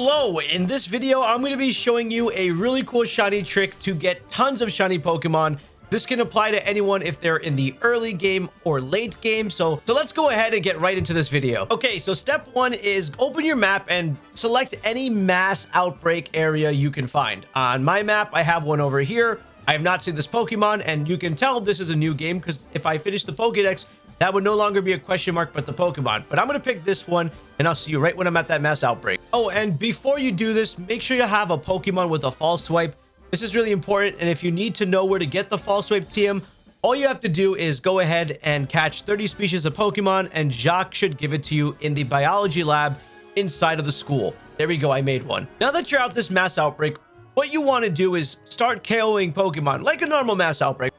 Hello, in this video, I'm going to be showing you a really cool shiny trick to get tons of shiny Pokemon. This can apply to anyone if they're in the early game or late game. So, so let's go ahead and get right into this video. Okay, so step one is open your map and select any mass outbreak area you can find. On my map, I have one over here. I have not seen this Pokemon, and you can tell this is a new game because if I finish the Pokedex, that would no longer be a question mark, but the Pokemon. But I'm going to pick this one, and I'll see you right when I'm at that mass outbreak. Oh, and before you do this, make sure you have a Pokemon with a false swipe. This is really important, and if you need to know where to get the false swipe TM, all you have to do is go ahead and catch 30 species of Pokemon, and Jacq should give it to you in the biology lab inside of the school. There we go, I made one. Now that you're out this mass outbreak, what you want to do is start KOing Pokemon like a normal mass outbreak.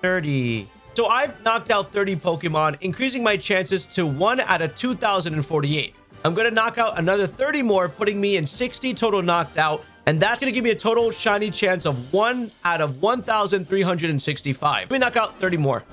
30. So I've knocked out 30 Pokemon, increasing my chances to 1 out of 2,048. I'm going to knock out another 30 more, putting me in 60 total knocked out. And that's going to give me a total shiny chance of 1 out of 1,365. Let me knock out 30 more.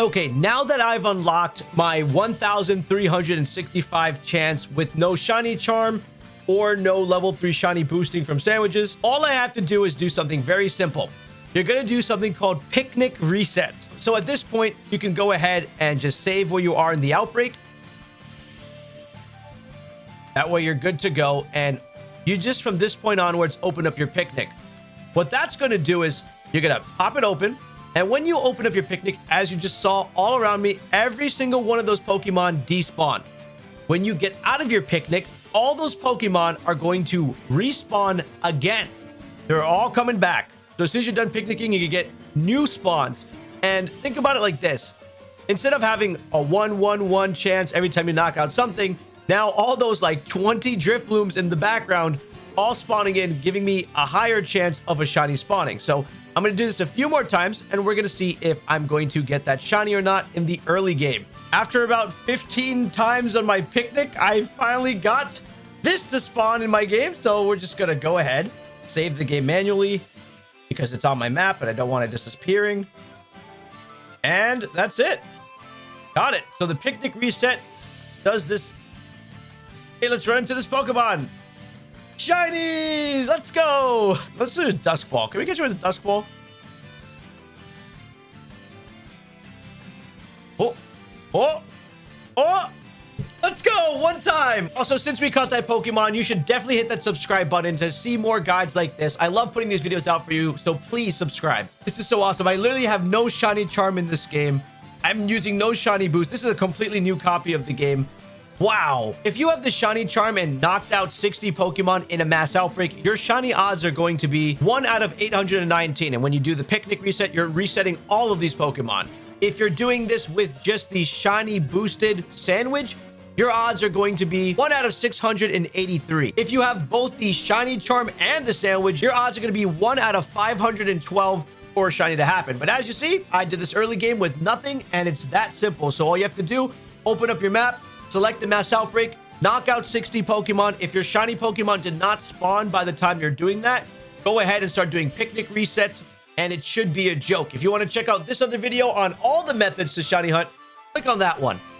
Okay, now that I've unlocked my 1,365 chance with no shiny charm or no level 3 shiny boosting from sandwiches, all I have to do is do something very simple. You're going to do something called picnic resets. So at this point, you can go ahead and just save where you are in the outbreak. That way you're good to go. And you just from this point onwards, open up your picnic. What that's going to do is you're going to pop it open. And when you open up your picnic, as you just saw all around me, every single one of those Pokemon despawn. When you get out of your picnic, all those Pokemon are going to respawn again. They're all coming back. So as soon as you're done picnicking, you can get new spawns. And think about it like this. Instead of having a 1-1-1 chance every time you knock out something, now all those like 20 Drifloons in the background all spawning in, giving me a higher chance of a shiny spawning. So I'm going to do this a few more times, and we're going to see if I'm going to get that shiny or not in the early game. After about 15 times on my picnic, I finally got this to spawn in my game, so we're just going to go ahead, save the game manually, because it's on my map, and I don't want it disappearing. And that's it. Got it. So the picnic reset does this. Hey, let's run into this Pokemon. Shiny! Let's go! Let's do a Dusk Ball. Can we get you with a Dusk Ball? Oh! Oh! Oh! Let's go! One time! Also, since we caught that Pokemon, you should definitely hit that subscribe button to see more guides like this. I love putting these videos out for you, so please subscribe. This is so awesome. I literally have no Shiny Charm in this game. I'm using no Shiny Boost. This is a completely new copy of the game. Wow. If you have the shiny charm and knocked out 60 Pokemon in a mass outbreak, your shiny odds are going to be 1 out of 819. And when you do the picnic reset, you're resetting all of these Pokemon. If you're doing this with just the shiny boosted sandwich, your odds are going to be 1 out of 683. If you have both the shiny charm and the sandwich, your odds are going to be 1 out of 512 for a shiny to happen. But as you see, I did this early game with nothing, and it's that simple. So all you have to do, open up your map, select the mass outbreak, knock out 60 Pokemon. If your shiny Pokemon did not spawn by the time you're doing that, go ahead and start doing picnic resets, and it should be a joke. If you want to check out this other video on all the methods to shiny hunt, click on that one.